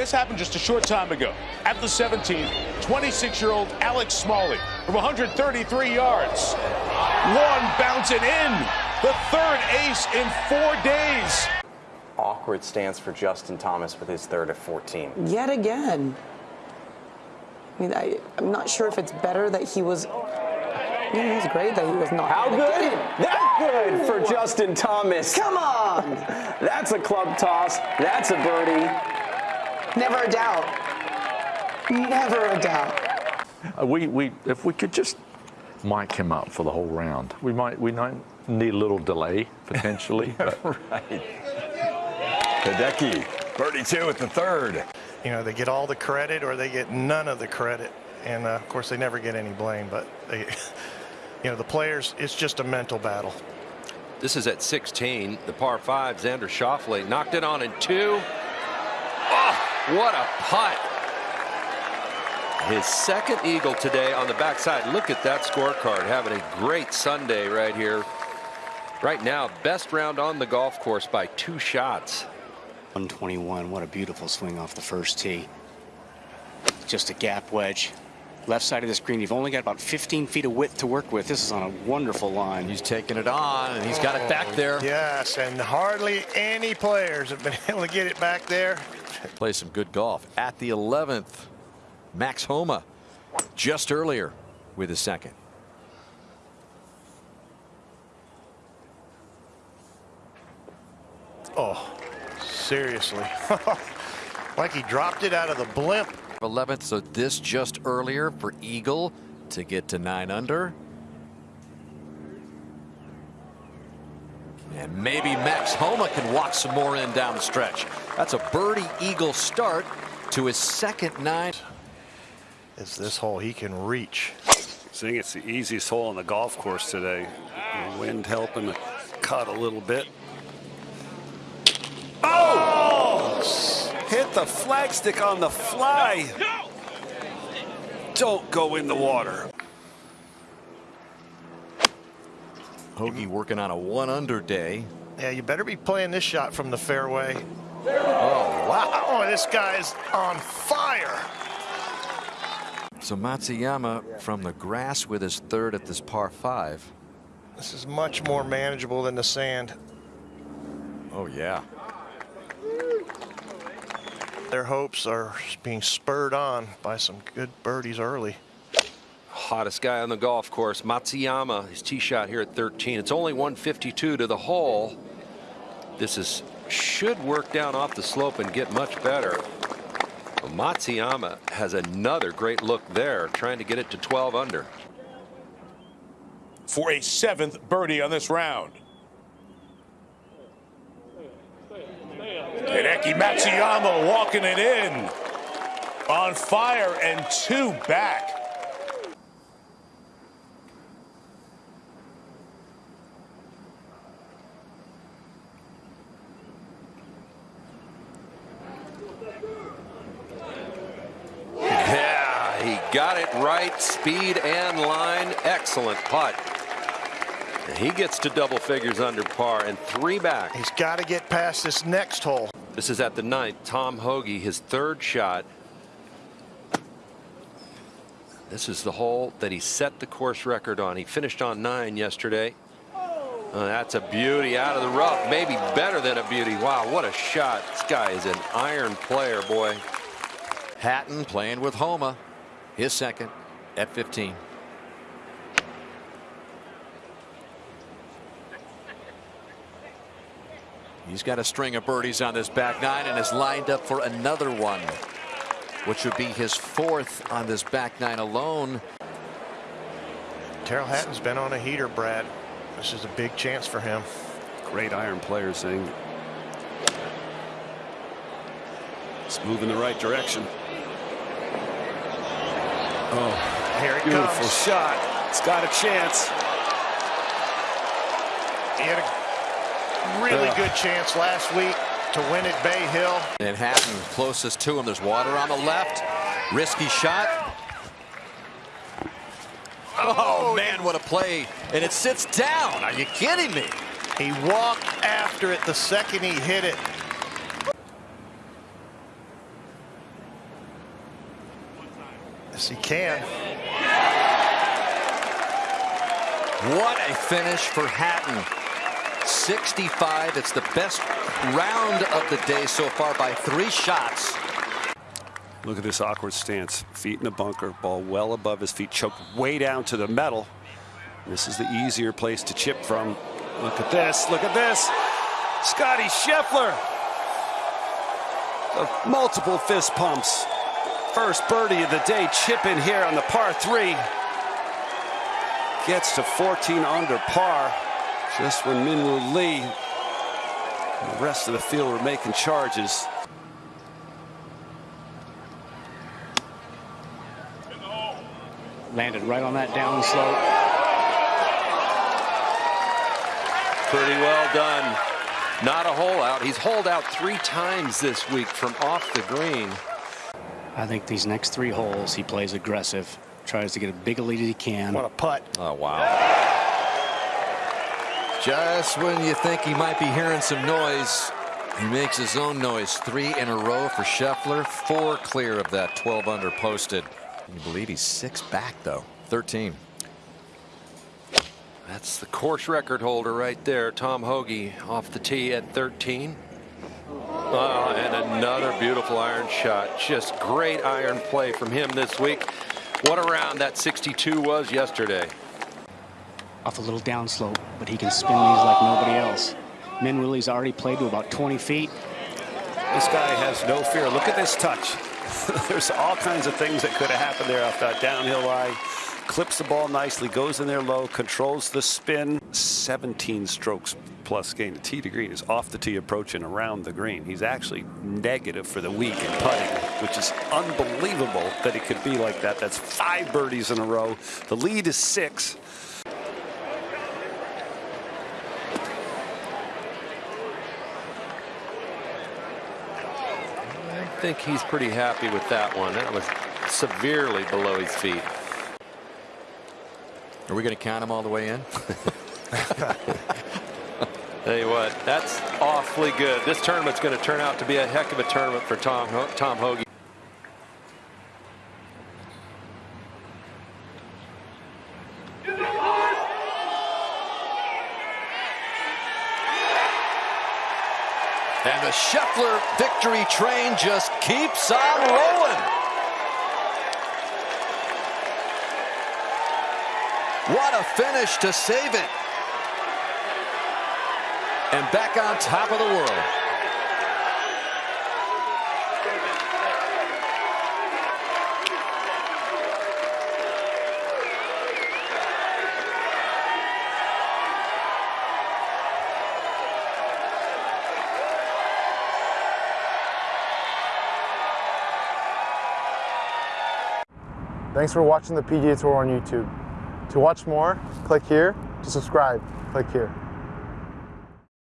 This happened just a short time ago. At the 17th, 26-year-old Alex Smalley from 133 yards. One bouncing in. The third ace in four days. Awkward stance for Justin Thomas with his third at 14. Yet again. I mean, I, I'm not sure if it's better that he was. Yeah, it was great that he was not. How good? That good for Justin Thomas. Come on! That's a club toss. That's a birdie. Never a doubt. Never a doubt. Uh, we, we, if we could just mic him up for the whole round, we might, we might need a little delay potentially. but Right. Hideki, birdie two at the third. You know, they get all the credit or they get none of the credit. And uh, of course, they never get any blame. But, they, you know, the players, it's just a mental battle. This is at 16, the par five. Xander Schauffele knocked it on in two. What a putt. His second eagle today on the backside. Look at that scorecard. Having a great Sunday right here. Right now, best round on the golf course by two shots. 121. What a beautiful swing off the first tee. Just a gap wedge. Left side of the screen. You've only got about 15 feet of width to work with. This is on a wonderful line. He's taking it on, and he's got it back oh, there. Yes, and hardly any players have been able to get it back there. Play some good golf. At the 11th, Max Homa just earlier with his second. Oh, seriously. like he dropped it out of the blimp. 11th, so this just earlier for Eagle to get to nine under. And maybe Max Homa can walk some more in down the stretch. That's a birdie Eagle start to his second nine. It's this hole he can reach. Seeing it's the easiest hole on the golf course today. The wind helping the cut a little bit. Oh! Hit the flagstick on the fly. Don't go in the water. Hoge working on a one under day. Yeah, you better be playing this shot from the fairway. Oh, wow. Oh, this guy's on fire. So Matsuyama from the grass with his third at this par five. This is much more manageable than the sand. Oh, yeah. Their hopes are being spurred on by some good birdies early. Hottest guy on the golf course, Matsuyama. His tee shot here at 13. It's only 152 to the hole. This is should work down off the slope and get much better. But Matsuyama has another great look there, trying to get it to 12 under. For a seventh birdie on this round. Hideki Matsuyama walking it in. On fire and two back. Yeah, he got it right. Speed and line. Excellent putt. And he gets to double figures under par and three back. He's got to get past this next hole. This is at the ninth. Tom Hoge, his third shot. This is the hole that he set the course record on. He finished on nine yesterday. Uh, that's a beauty out of the rough. Maybe better than a beauty. Wow, what a shot. This guy is an iron player, boy. Hatton playing with Homa. His second at 15. He's got a string of birdies on this back nine and is lined up for another one, which would be his fourth on this back nine alone. Tyrrell Hatton's been on a heater, Brad. This is a big chance for him. Great iron player, Zing. It's moving the right direction. Oh, Here it beautiful comes. shot. It's got a chance. He had a really Ugh. good chance last week to win at Bay Hill. And Hatton closest to him. There's water on the left. Risky shot. Oh, oh man, what a play. And it sits down. Are you kidding me? He walked after it the second he hit it. Yes, he can. What a finish for Hatton. 65. It's the best round of the day so far by three shots. Look at this awkward stance. Feet in the bunker, ball well above his feet, choked way down to the metal. This is the easier place to chip from. Look at this. Look at this. Scottie Scheffler. Multiple fist pumps. First birdie of the day, chip in here on the par three. Gets to 14 under par. Just when Min Woo Lee and the rest of the field were making charges. Landed right on that downslope. Pretty well done. Not a hole out. He's holed out three times this week from off the green. I think these next three holes he plays aggressive. Tries to get a big a lead as he can. What a putt. Oh, wow. Just when you think he might be hearing some noise, he makes his own noise. Three in a row for Scheffler. Four clear of that 12 under posted. Can you believe he's six back, though? 13. That's the course record holder right there. Tom Hoge off the tee at 13. Oh, and another beautiful iron shot. Just great iron play from him this week. What a round that 62 was yesterday. Off a little downslope, but he can spin these like nobody else. Min Woo Lee's already played to about 20 feet. This guy has no fear. Look at this touch. There's all kinds of things that could have happened there off that downhill lie. Clips the ball nicely, goes in there low, controls the spin. 17 strokes plus gain. The tee to green is off the tee approaching around the green. He's actually negative for the week in putting, which is unbelievable that it could be like that. That's five birdies in a row. The lead is six. Think he's pretty happy with that one. That was severely below his feet. Are we going to count him all the way in? Tell you what, that's awfully good. This tournament's going to turn out to be a heck of a tournament for Tom Tom Hoge. And the Scheffler victory train just keeps on rolling. What a finish to save it. And back on top of the world. Thanks for watching the PGA Tour on YouTube. To watch more, click here. To subscribe, click here.